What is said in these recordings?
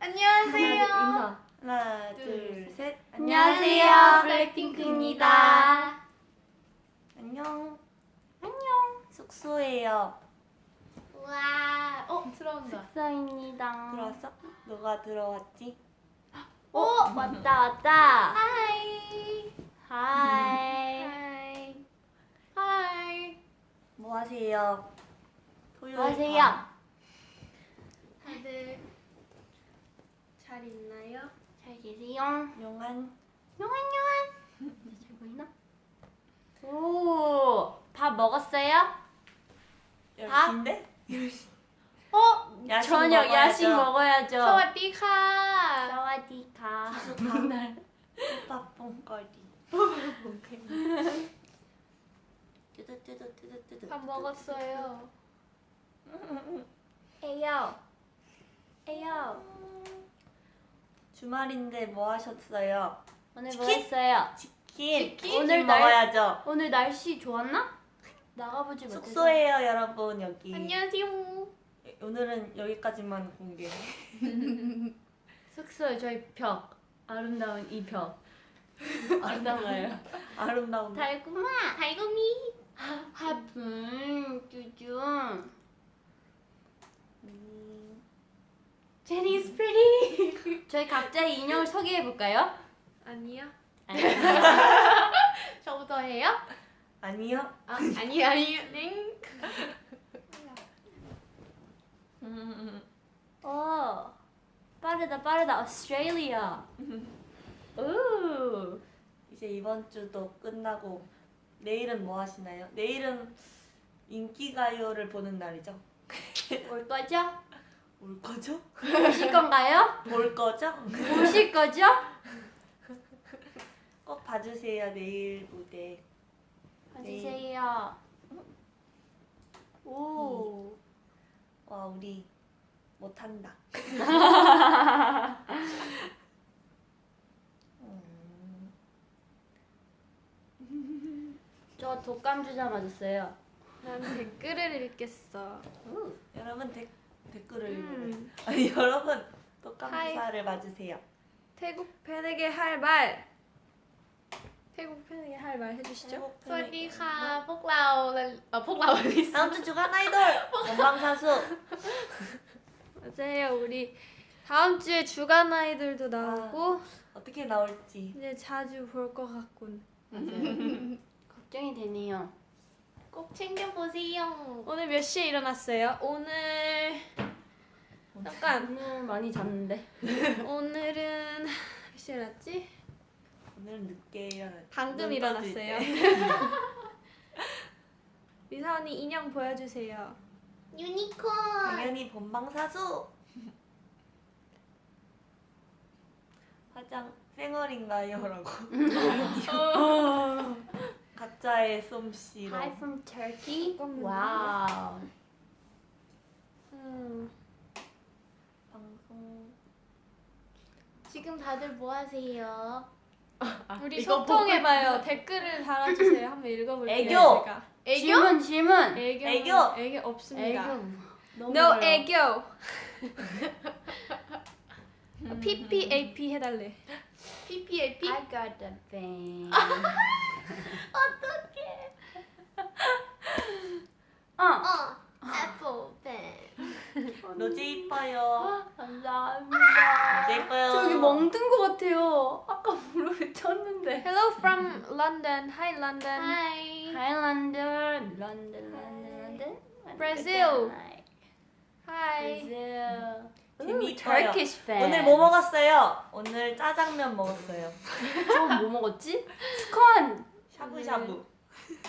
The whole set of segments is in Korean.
안녕하세요. 인사. 하나, 둘, 둘, 셋. 안녕하세요. 블랙핑크입니다. 안녕. 안녕. 숙소예요. 와, 어 들어온다. 숙소입니다. 들어왔어? 누가 들어왔지? 오 왔다 왔다. Hi. Hi. Hi. Hi. 뭐 하세요? 토요일 뭐 하세요? 밤. 다들 잘 있나요? 잘 계세요. 용안. 용안 용안. 잘 보이나? 오, 밥 먹었어요? 열시인데? 어? 야식 저녁 먹어야죠. 야식 먹어야죠. 사와디카. 사와디카. 맨날 밥봉거리. 밥봉거리. 밥 먹었어요. 에요. 에요. 주말인데 뭐 하셨어요? 오늘 뭐 치킨? 했어요? 치킨. 치킨? 오늘 날- 먹어야죠. 오늘 날씨 좋았나? 나가보지 못해서. 숙소예요, 여러분 여기. 안녕하세요. 오늘은 여기까지만 공개. 숙소에 저희 벽 아름다운 이 벽. 아름다워요. 아름다운. 달콤아. 달고미. 하분 쭈쭈. 음, 제니's pretty. 저희 각자의 인형을 소개해 볼까요? 아니요. 아니. 저부터 해요? 아니요. 아, 아니 아니요. 네. 음, 오. 빠르다 빠르다. 오스트레일리아. 오. 이제 이번 주도 끝나고 내일은 뭐 하시나요? 내일은 인기가요를 보는 날이죠. 올 거죠? 올 거죠? 오실 건가요? 볼 거죠? 오실 거죠? 꼭 봐주세요 내일 무대. 봐주세요. 오. 와 우리 못한다. 음, 저 독감 주사 맞았어요. 난 댓글을 읽겠어. 오. 여러분 댓, 댓글을 음. 여러분 또 감사를 맞으세요. 태국 팬에게 할 말. 태국 팬에게 할 말 해주시죠. 스와디카 폭라오 아 폭라오 다음 주 주간 아이돌 원방사수. 맞아요 우리 다음 주에 주간 아이돌도 아, 나오고 아, 어떻게 나올지 이제 자주 볼 것 같군. 걱정이 되네요. 꼭 챙겨보세요. 오늘 몇 시에 일어났어요? 오늘 잠깐 오늘 많이 잤는데. 오늘은 몇 시에 일어났지? 오늘 늦게 일어났. 방금 일어났어요. 때. 리사 언니 인형 보여주세요. 유니콘 당연히 본방사수. 화장 쌩얼인가요?라고. 가짜의 솜씨로. Hi from Turkey. Wow. 음, 방송. 지금 다들 뭐 하세요? 우리 이거 소통해봐요. 댓글을 달아주세요. 한번 읽어볼게요. 애교! 제가. 질문 질문. 애교 애교! 애교 없습니다. 애교. 너무 No 어려워. 애교. PPAP 해달래. PPAP? I got the thing. 어. 어 Apple pen 로제 이뻐요. 감사합니다. 로제 이뻐요. 저기 멍든 것 같아요. 아까 무릎에 쳤는데. Hello from London. Hi London. Hi Hi London, London, London, London. Brazil. Hi. Hi. Brazil. 재미 Ooh, 있어요. Turkish fan. 오늘 뭐 먹었어요? 오늘 짜장면 먹었어요. 저 뭐 먹었지? 스콘. 샤브샤브.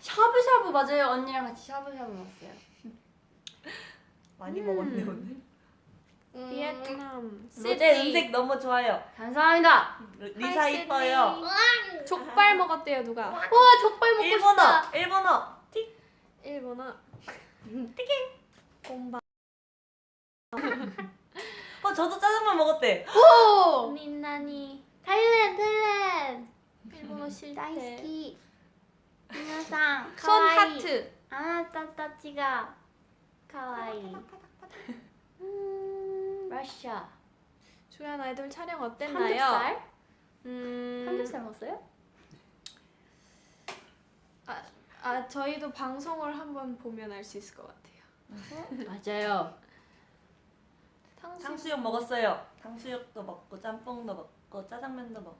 샤브샤브 맞아요. 언니랑 같이 샤브샤브 먹었어요. 많이 음. 먹었네 오늘. 음. 비에트남. 로제 음색 너무 좋아요. 감사합니다. 리사 이뻐요. 족발 먹었대요 누가? 와 족발 먹고 일본어. 싶다. 일본어. 틱. 일본어. 곰바. 어 저도 짜장면 먹었대. 오. 민나니 타일랜드 타일랜드 일본어 실패. 다이스키 미나상 손 하트. 아나타타치가 카와이 러시아. 주연 아이돌 촬영 어땠나요? 삼겹살? 음, 삼겹살 먹었어요? 아 저희도 방송을 한번 보면 알 수 있을 것 같아요. 맞아요. 탕수육, 탕수육 먹었어요. 탕수육도 먹고 짬뽕도 먹고 짜장면도 먹고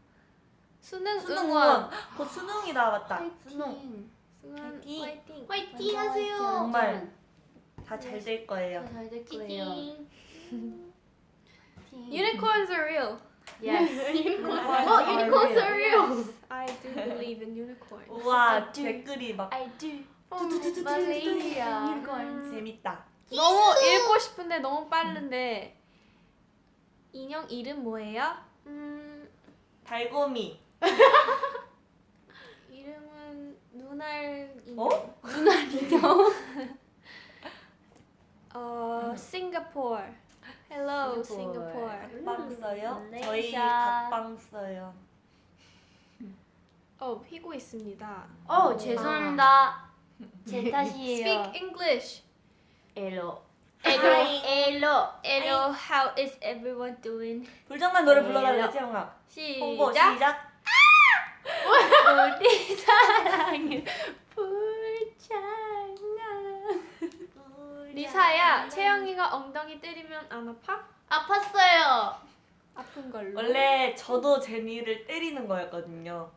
수능 수능 응원. 곧 수능이다 맞다. 수능 파이팅. 수능 화이팅. 화이팅. 화이팅 하세요. 정말. 다 잘 될 거예요. 잘될 거예요. 찌ting. Unicorns are real. Yes. 어, 유니콘 소리요. I do believe in unicorns. 우와 do. 댓글이 막 I do. 어, 말레이시아. 유니콘. 재밌다. 너무 읽고 싶은데 너무 빠른데 인형 이름 뭐예요? 음 달고미. 이름은 눈알 인형. 어? 눈알 인형. 어 싱가포르. Hello 싱가포르. 각방 써요? 말레이시아. 저희 각방 써요. 어 피고 있습니다. 어 죄송합니다. 제 탓이에요. Speak English. 엘로. Hello. 엘로. Hello, how is everyone doing? 불장난 노래 네. 불러달래 채영아. 시작. 우리 사랑은 불장난. 리사야, 채영이가 엉덩이 때리면 안 아파? 아팠어요. 아픈 걸로. 원래 저도 제니를 때리는 거였거든요.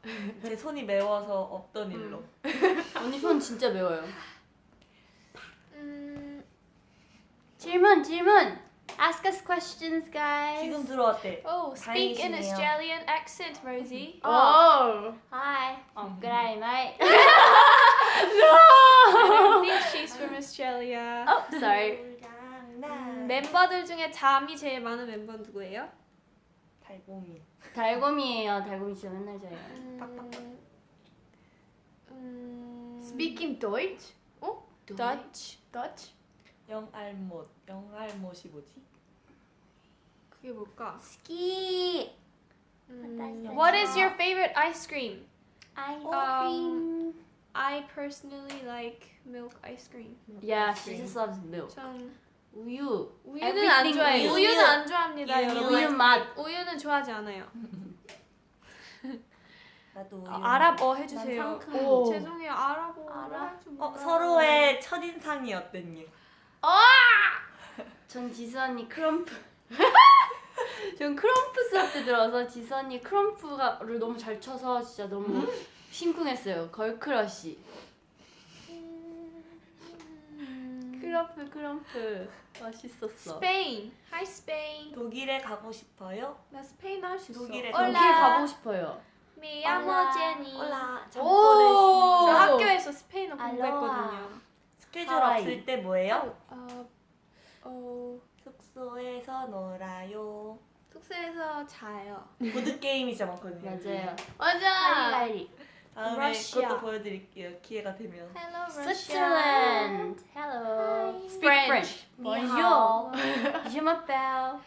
제 손이 매워서 없던 일로. 언니 손 진짜 매워요. 음, 질문 질문. Ask us questions, guys. 지금 들어왔대. oh, speak in 다행이시네요. Australian accent, Rosie. 어. Hi. 어, 그래, mate. I don't think she's from Australia. Oh, sorry. 멤버들 중에 잠이 제일 많은 멤버 누구예요? 달고미. 달곰이에요. 달곰이 진짜 맨날 자요. 음, 음, Speaking Deutsch? 어? Dutch. Dutch? 영알못. 영알못이 뭐지? 그게 뭘까? 스키. 음, what is your favorite ice cream? 아이스크림. I personally like milk ice cream. Yeah, she just loves milk. 전 우유. 우유는 안 좋아해요. 우유. 우유는 안 좋아합니다, 우유. 여러분. 우유 맛. 우유는 좋아하지 않아요. 나도 우유. 어, 아랍어 해주세요. 오, 오. 죄송해요. 아랍어. 아랍? 어, 서로의 첫인상이 어땠니? 전 지수 언니 krump. 전 krump 수업 때 들어서 지수 언니 krump를 너무 잘 쳐서 진짜 너무 심쿵했어요. Girl crush. Krump krump 멋있었어. 스페인. Hi Spain. 독일에 가고 싶어요? 나 스페인어 할수 있어. 독일에 독일 hola. 가고 싶어요. Me llamo 올라. 오. 저 학교에서 스페인어. 공부했거든요. 스케줄 하와이. 없을 때 뭐예요? 어, 어, 숙소에서 놀아요. 숙소에서 자요. 보드 게임이 진짜 많거든요. 맞아요. 맞아. 하이라이리. 다음에 러시아. 그것도 보여드릴게요. 기회가 되면. Hello. Switzerland. Hello. Speak French. Bonjour. Je m'appelle.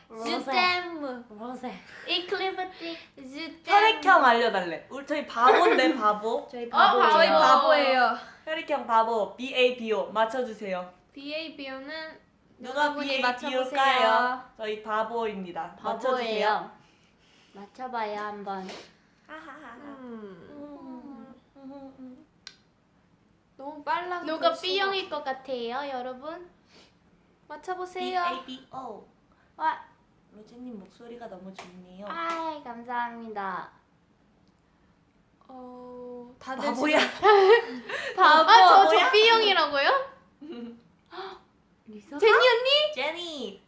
이클리버티. Je t'aime. 혈액형 알려달래. 우리 저희 바보인데 바보. 저희 어, 바보예요. 저희 바보. 바보예요. 혈액형 바보. B A B O 맞춰주세요. BABO는 누가 여 B B 맞춰보세요. O일까요? 저희 바보입니다. 맞춰주세요. 바보예요. 맞춰봐요 한번. 음, 음. 너무 빨라서 누가 B형일 것 같아요, 여러분? B 맞춰보세요. A B O. 와. 로제님 목소리가 너무 좋네요. 아이 감사합니다. 어, 다들 바보야. 바보. 아, 저, 뭐야? 저 B형이라고요? 리사? 제니 언니? 제니.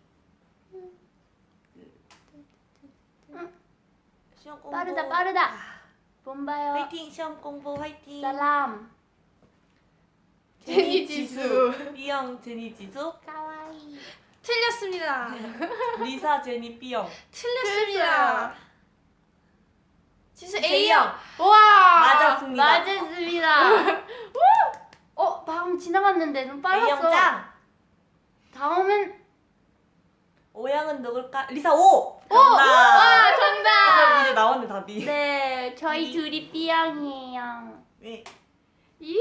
시험 공부. 빠르다 빠르다. 본바요. 화이팅 시험 공부 화이팅. 살람. 제니 지수. B형 제니 지수. 가와이. 틀렸습니다. 리사 제니 B형. 틀렸습니다. 지수 A형. A형. 와. 맞았습니다. 맞았습니다. 어 방금 지나갔는데 너무 A형 빨랐어. 짱. 다음은 O형은 누굴까? 리사 O. 정답. 와, 정답. 아, 이제 나왔네 답이. 네 저희 이- 둘이 B형이에요. 네. 예.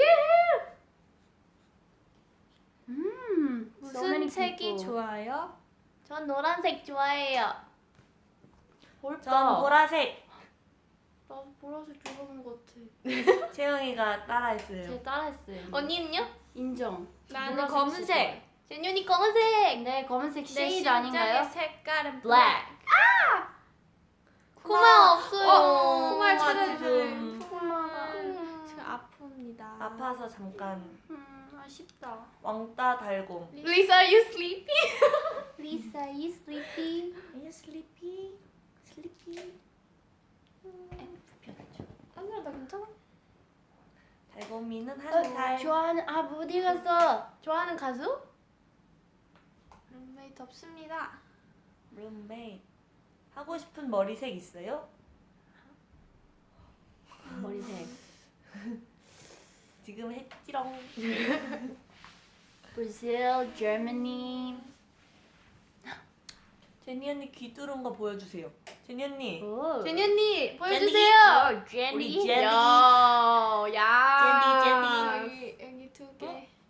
음. 무슨 책이 people. 좋아요? 전 노란색 좋아해요. 어렵다. 전 보라색. 나 보라색 좋아하는 것 같아. 채영이가 따라했어요. 제가 따라했어요. 언니는요? 인정. 나는 검은색. 제뉴니 검은색. 네, 검은색 내 쉐이드 아닌가요? 색깔은 Black. 코마 없어요. 어, 코마를 코마 찾아주는 지금 코마가 음. 지금 아픕니다. 아파서 잠깐 음, 아쉽다. 왕따 달곰. Lisa, are you sleepy? Lisa, you sleepy? Are you sleepy? Sleepy? 아니야 나 괜찮아. 달곰이는 어, 한 살. 좋아하는 아 어디 갔어? 좋아하는 가수? 룸메이트 없습니다. 룸메이트. 하고 싶은 머리색 있어요? 머리색. 지금 했지롱. Brazil, Germany. 제니 언니 귀 뚫은 거 보여주세요. 제니 언니. 오. 제뉴니 보여주세요. 제니. 우리 제니. 야, 야. 제니, 여기 여기 두 개.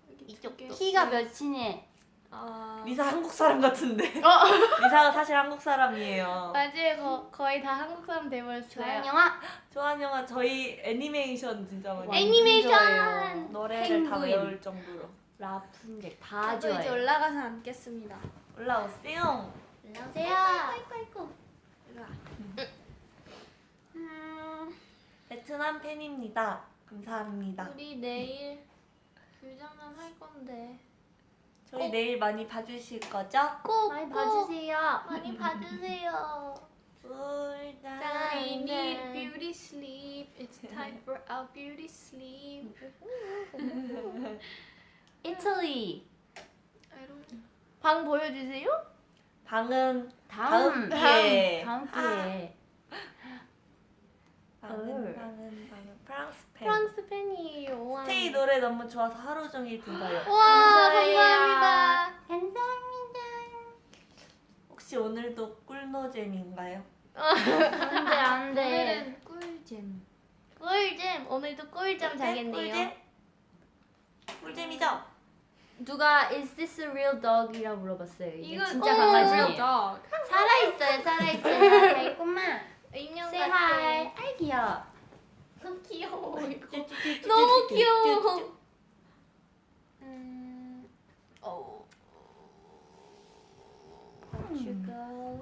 여기 두 이쪽도. 개. 키가 몇이니? 어. 리사 한국 사람 같은데. 어. 리사가 사실 한국 사람이에요. 맞아요. 거, 거의 다 한국 사람 좋아하는 돼버렸어요. 영화? 좋아하는 영화 저희 애니메이션 진짜 많이 애니메이션! 좋아해요. 노래를 다 펭귄. 외울 정도로. 라푼젤 다 저도 이제 좋아해요. 올라가서 앉겠습니다. 올라오세요. 안녕하세요. 이리 와. 음, 베트남 팬입니다. 감사합니다. 우리 내일 불장난 할 건데. 저희 내일 많이 봐주실 거죠? 꼭 많이 꼭 봐주세요. 많이 봐주세요. I 꿀잠. need beauty sleep. It's time for our beauty sleep. Italy. I don't. 방 보여주세요. 방은 다음. 다음 기회에. 다음 기회에. 방 은 헐. 방은 방은 프랑스 팬. 프랑스 팬이에요. 와. 스테이 노래 너무 좋아서 하루 종일 들어요. 와. 감사합니다. 감사합니다. 혹시 오늘도 꿀노잼인가요? 안돼 안돼. 오늘은 꿀잼. 꿀잼 오늘도 꿀잠 자겠네요. 꿀잼? 꿀잼이죠? 누가 is this a real dog이라 물어봤어요. 이게 이건 진짜 어, dog. 살아 있어요, 살아 있어요. 달콤한. 인형 같아. hi. 아이 귀여워. 너무 귀여워 이거. 너무 귀여워. 음. 어. Portugal.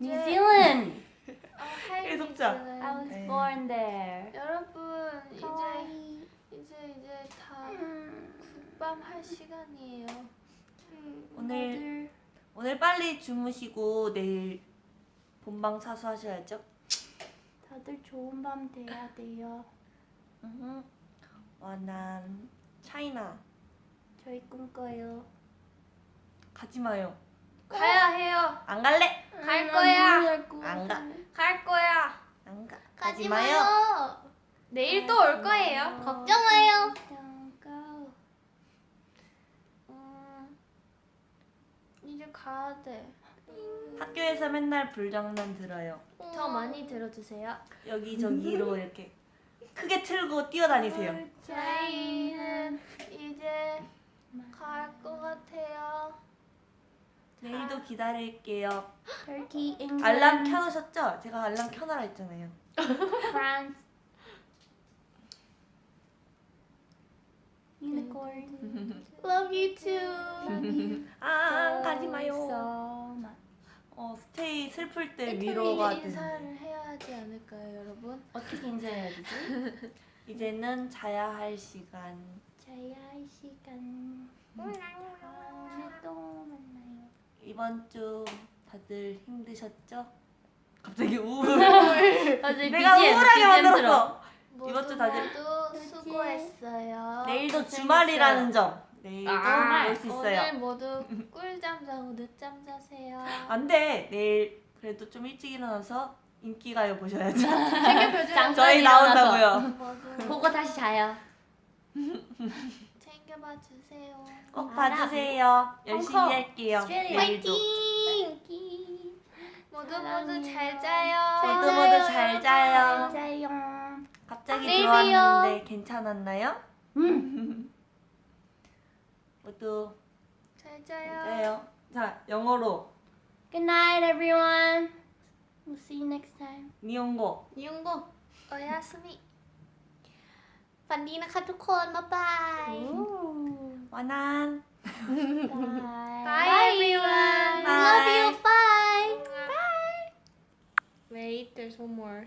New Zealand. 어, 하이 계속자. 뉴질랜드. I was 네. born there. 여러분 이제. 이제 이제 다 음. 국밤 할 시간이에요. 오늘 오늘 빨리 주무시고 내일 본방 사수하셔야죠. 다들 좋은 밤 돼야 돼요. 음. 와난 차이나 저희 꿈꿔요. 가지 마요. 가야 해요. 안 갈래? 갈 거야. 안 가. 갈 거야. 안 가. 가지 마요. 마요. 내일 또 올 거예요. 걱정 마요. Don't go. 음, 이제 가야 돼. 학교에서 맨날 불장난 들어요. 더 많이 들어주세요. 여기저기로 이렇게 크게 틀고 뛰어다니세요. 저희는 이제 갈 것 같아요. 내일도 기다릴게요. Turkey, England, 알람 켜놓으셨죠? 제가 알람 켜놔라 했잖아요. France. Unicorn. Love you too. 아 가지 마요. 어 스테이 슬플 때 이틀 위로가 인사를 해야 하지 않을까요, 여러분? 어떻게 인사해야 되지? 이제는 자야 할 시간. 자야 할 시간. 다음에 또 만나요. 이번 주 다들 힘드셨죠? 갑자기 우울. 내가 BGM, 우울하게. 만들었어. 이번 주 다들 모두 수고했어요. 내일도. 주말이라는 점. 내일도 아, 볼수 있어요. 오늘 모두 꿀잠 자고 늦잠 자세요. 안돼. 내일 그래도 좀 일찍 일어나서 인기가요 보셔야죠. 잠깐 저희 나온다고요. 보고 다시 자요. 챙겨봐 주세요. 꼭 알아. 봐주세요. 열심히 홍콩, 할게요. 화이팅. 모두. 모두 잘 자요. 모두 잘 모두 잘 자요. 여러분. 자요. 갑자기 들어왔는데 괜찮았나요? 음. Betul. 잘 자요. 잘 Good night, everyone. We'll see you next time. 니온고. 니온고. 오야스미. ฝันดีนะคะทุกคน บ๊ายบายวันนั้น bye. bye everyone bye. love you bye bye wait there's one more